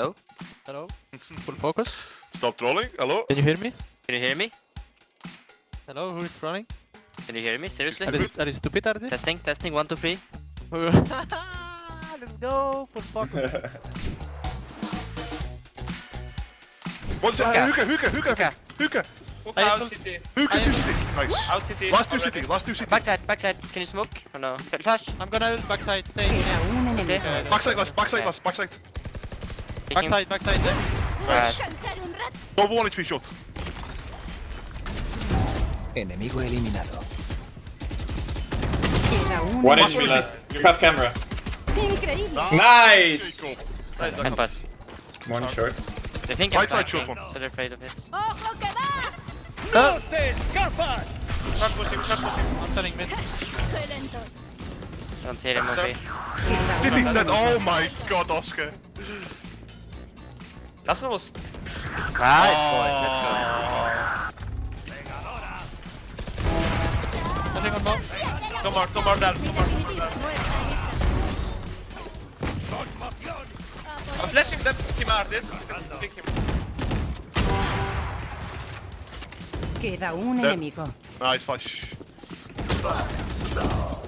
Hello? Hello? Full focus. Stop trolling. Hello? Can you hear me? Can you hear me? Hello, who is running? Can you hear me? Seriously? Are you, are you stupid, are they? Testing, testing, one, two, three. Let's go! Full focus. One second. Hookah, hookah, hookah, Hookah. hookah. Hook I out city. Hookah I to am- city. Nice. Out city. Last two already. city, last two city. Backside, backside. Can you smoke? Or no? Flash. I'm gonna ult backside, stay. Queda un enemigo. Okay. Backside last, backside last, backside. Taking- Backside, backside. there. Crash. Double one HP shot. Enemigo eliminado. One Watch HP me. last. You have camera. Increíble. Nice! There you. Nice, And pass. One short. They think Right I'm side short flanking, one. so they're afraid of it. ¡Ojo que va! Short pushing, short pushing. I'm turning mid. Don't hit him, okay? Queda Did he? That, oh my god, Oscar. Last one was Nice, boys. Let's go. Nothing on bomb. no more, no more there. Mi definitiva. I'm flashing that team artist. Pick him. Queda un That- enemigo. Nice flash.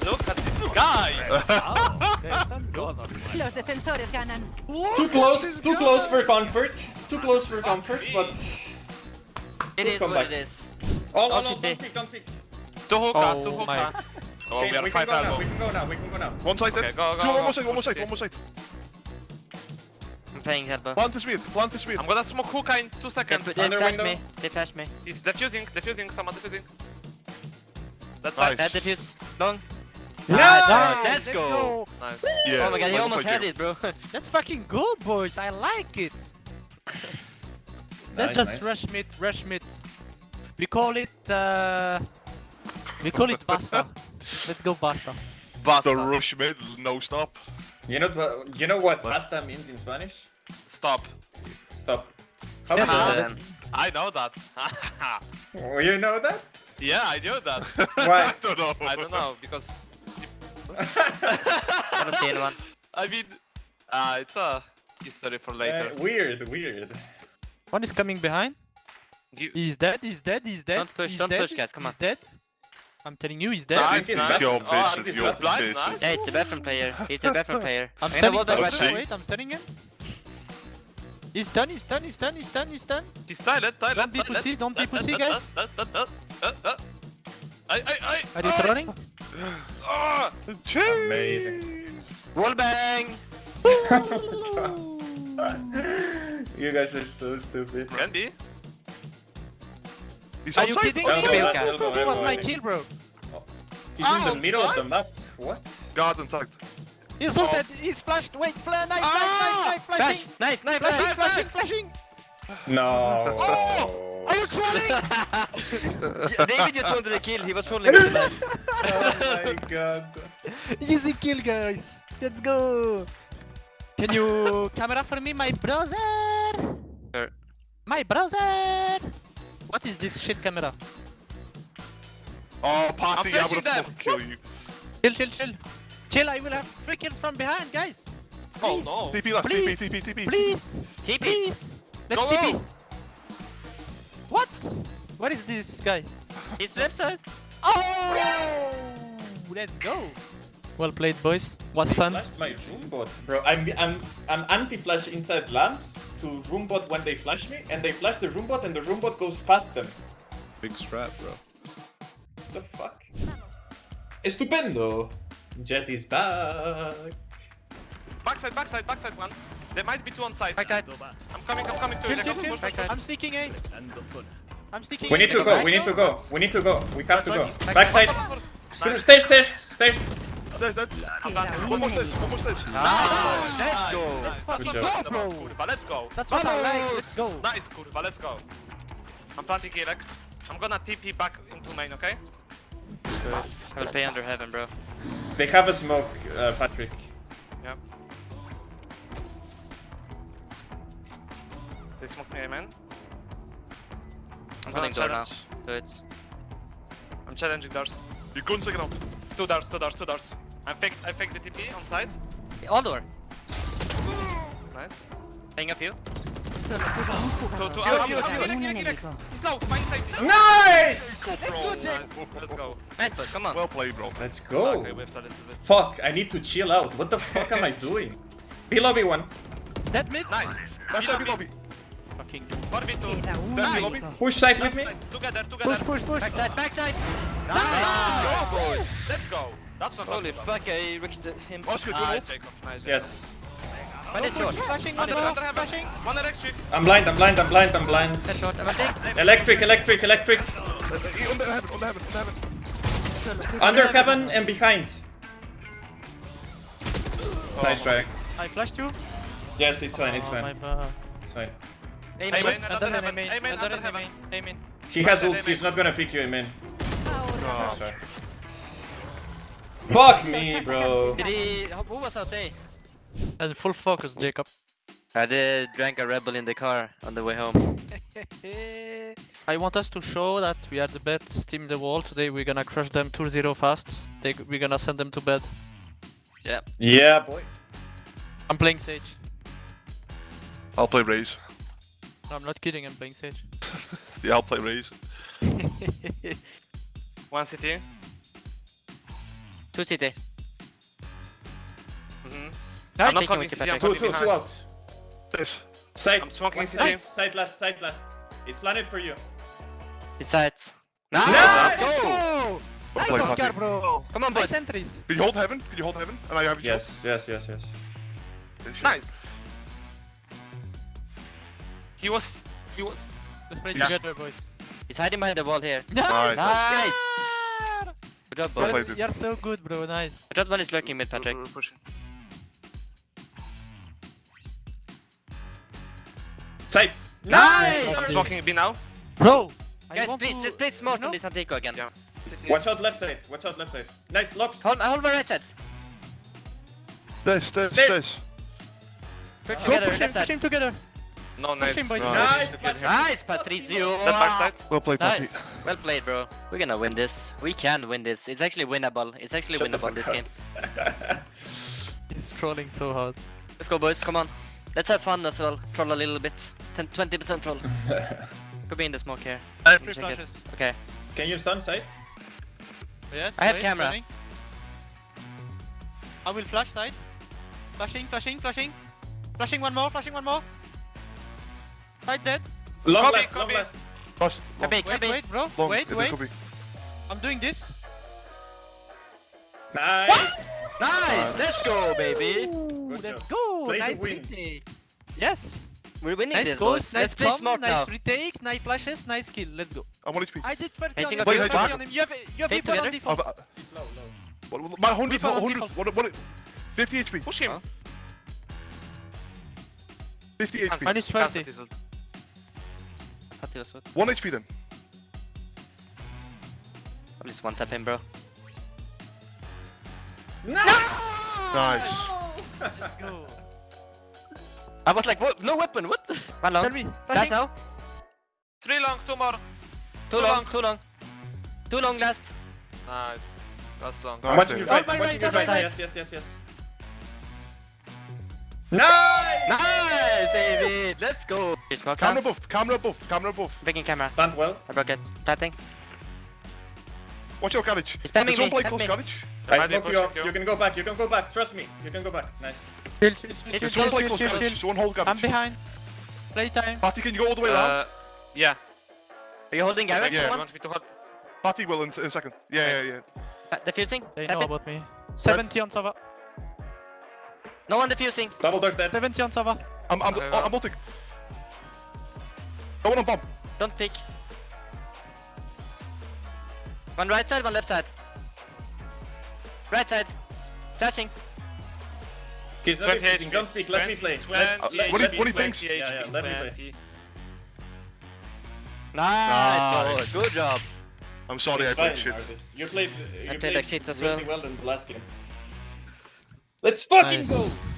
Look at this guy. Ah, Los defensores ganan. Too close, too close for comfort. Too close for comfort, but... It is what it is. Oh, oh no, I'll no, sit don't pick, don't pick. Two hookah, Oh two my. hookah. Oh, Okay, we are we can five go now, elbow. we can go now, we can go now. One side Okay, dead. go, go, Two, go. one more side, one more side, Okay. one more side. I'm playing elbow. Plant is weird, plant is weird. I'm gonna smoke hookah in two They, seconds. they Under flash window. me. They flash me. He's defusing, defusing, someone defusing. That's Nice. right. Dead defuse. Long. Nice! Nice, Let's go. Nice. Yeah. Oh my god, he almost had here. it, bro. That's fucking good, boys. I like it. Let's Nice, just nice. rush mid, rush mid. We call it, uh... We call it Basta. Let's go Basta. Basta. The rush mid, no stop. You know, what- you know what pasta means in Spanish? Stop. Stop. How Yeah, do you Um, I know that. that? Oh, you know that? yeah, I knew that. Why? I don't know. I don't know because I haven't seen one. I mean, uh, it's a history for later. Uh, weird, weird. One is coming behind. You- He's dead, he's dead, he's dead. Don't push, he's don't dead, push, guys, come he's on. dead. I'm telling you, he's dead. Nice, He's nice. You're Oh, busy, he's you're not nice. Yeah, it's the veteran player. He's the veteran player. I'm gonna stunning wall back him. right see. Wait, I'm stunning him. He's done, he's done, he's done, he's done, he's done. He's silent, silent. Don't be pussy, don't be pussy, guys. I, I, I. Are you I- running? Ah! Amazing. Wall bang! you guys are so stupid. Can be. He's Are you kidding me? elbow, That was my kill, bro. He's in the Oh, middle of the map. What? Garden tight. He's Oh. ulted, he's flashed. Wait, fla knife, Ah! knife, knife, knife, Flash! flashing. Knife, knife, Flashing, knife! flashing, flashing. No. Oh! Are you trolling? David just wanted a kill, he was trolling with the knife. Oh my god. Easy kill, guys. Let's go. Can you camera for me, my brother? Sure. My brother. What is this shit camera? Oh, party, I flashing would them. have fucking kill you. Chill, chill, chill. Chill, I will have three kills from behind, guys. Oh no. TP last, TP, Please. TP, TP. Please, TP! please. Let's Go, TP. go. What? What is this guy? He's left side. Oh! Let's go. Well played, boys. Was fun. Flashed my room bot, bro. I'm I'm I'm anti-flash inside lamps to roombot when they flash me, and they flash the roombot, and the roombot goes past them. Big strap, bro. What the fuck? Estupendo. Jet is back. Backside, backside, backside one. There might be two on side. Backside. I'm coming, I'm coming to you. I'm sneaking A. I'm sneaking We need to go go. We need to go. We need to go. We have to go. Backside. Backside. Through- Stairs, stairs, stairs. There's that. Queda One more stage, one more stage. Let's go! Let's fucking go, bro. Kurwa, let's go. That's what I like. Vamos. Let's go. Nice, kurwa, let's go. I'm planting Gilek. I'm gonna TP back into main, okay? I will pay under heaven, bro. They have a smoke, uh, Patrick. Yeah. They smoke me, man. I'm gonna door now. challenge. Do it. I'm challenging doors. You couldn't take it out. Two doors, two doors, two doors. I fake, I fake the TP on side. All door. Nice. I Playing a few. Solo queda un To, jugador. to, Heal, out, heal, out, heal. heal, Un heal, heal. He's low, find safety. Nice! Let's go. Nice, bud. Come on. Well played, bro. Let's go. Okay, whiffed a little bit. Fuck, I need to chill out. What the fuck am I doing? B lobby one. Dead mid. Nice. Left side, B lobby. Fucking 1v2. Queda un Then enemigo. Push side with me. Together, together. push, push, push. Backside, backside. Nice. Nice. Let's go, boys. Let's go. That's not Holy bad. fuck, I risked him. Oscar, do you Nice. Nice. Yes. One is short. Flashing, Under, under, under under, flashing. One electric. I'm blind, I'm blind, I'm blind, I'm blind. Short. Electric, electric, electric. Under heaven, under heaven, under heaven. Under heaven and behind. Nice try. I flashed you. Yes, it's fine, it's Oh, fine. bad. It's fine. Aim, Aim, aim. aim. Under heaven, enemy, aim in, under under heaven. aim in. She has Amen, ult, she's not gonna pick you, man. Ahora. Oh, nice try. Fuck me, bro. Did he... Who was out there? And full focus, Jacob. I did drank a rebel in the car on the way home. I want us to show that we are the best team in the world. Today we're gonna crush them 2-0 fast. They, we're gonna send them to bed. Yeah. Yeah, boy. I'm playing Sage. I'll play Raze. No, I'm not kidding, I'm playing Sage. Yeah, I'll play Raze. One city. Two CT. Mm-hmm. Nice. I'm not taking holding with city, you, I'm Two, holding two, behind. two out. This. Side. I'm smoking One city. Side, side last, side last. It's planted for you. Besides. Nice. Nice. Let's go. I'll Nice play Oscar, Fatih. bro! Come on, Nice boys. entries! Can you hold heaven? Can you hold heaven? And I have you Yes, yes, yes, yes. shot. Nice. He was. He was. Let's play Yes. together, boys. He's hiding behind the wall here. Nice. Nice. Good job, Well boys. You're, you're so good, bro. Nice. I thought one is lurking mid, Patrick. We're pushing. Side. Nice. I'm smoking B now. Bro! Guys, want please, to- let's play smart No. on this Antico again. Yeah. City. Watch out left side. Watch out left side. Nice locks. Hold, hold my right side. This, this, This. this. Put Go together, push him, left push him together. No Push nades. him, boys. Right. Nice. To kill him. Nice, Patricio. That backside. Well played, Patty. Nice. Well played, bro. We're gonna win this. We can win this. It's actually winnable. It's actually Shut the winnable this fuck game. He's trolling so hard. Let's go, boys. Come on. Let's have fun as well. Troll a little bit. 10, 20% troll. Could be in the smoke here. I Let me check it. Okay. Can you stun side? Yes, I have wait, camera. running. I will flash side. Flashing, flashing, flashing. Flashing one more, flashing one more. Fight dead. Long copy, left, copy. long left. Bust. Long. Wait, wait, wait, bro. Long. Wait, wait. I'm doing this. Nice. What? Nice. Let's go, baby. Let's go. Play nice retake. Yes. We're winning nice this, goals, boys. Nice Let's play smart nice now. Nice retake, nice flashes, nice kill. Let's go. I'm on HP. I did 30 on him. Wait, 30 on. You have, you have people together. on default. He's low, low. What, my 100, 100, what, what, 50 HP. Push him. Huh? 50 HP. Minus 20. I'll sword. One HP then. I'm just one tapping, bro. No! Nice. No! I was like, what? No weapon, what? One long. That's how. Three long, two more. Too, too long, long, too long. Too long last. Nice. Last long. No, I'm watching you right, watching you right. Yes, yes, yes, yes. Nice. Nice, David! Let's go! You smoke now? Camera buff, camera buff, camera buff. Breaking camera. Stand well. I broke it. Planting. Watch out, garage. He's spamming It's on me, play help close, me. garage. I Might be smoke you pushing off. you. You can go back. You can go back. Trust me. You can go back. Nice. Chill, chill, chill, It's chill, It's chill, one play chill, close, chill, garage. chill. So one hold I'm garage. behind. Playtime. Patty, can you go all the way Uh, around? yeah. Are you holding garage Yeah. You want me to hold? Patty will in, in a second. Yeah, yeah, yeah. Uh, defusing? They know about me. 70 on Sava. No one defusing. Double doors dead. 70 on Sava. I'm, I'm, Okay, I'm ulting. Go on on bomb. Don't pick. One right side, one left side. Right side. Flashing. He's not 20. HP. Don't peek. Let me play. Let- 20 Uh, what do you- HP, what do you think? 20 Yeah, yeah, let me play. 20. Nice, Nice. Good job. I'm sorry, I It's played fine, shit. Marcus. You played. You played like shit as really well. well in the last game. Let's fucking Nice. go.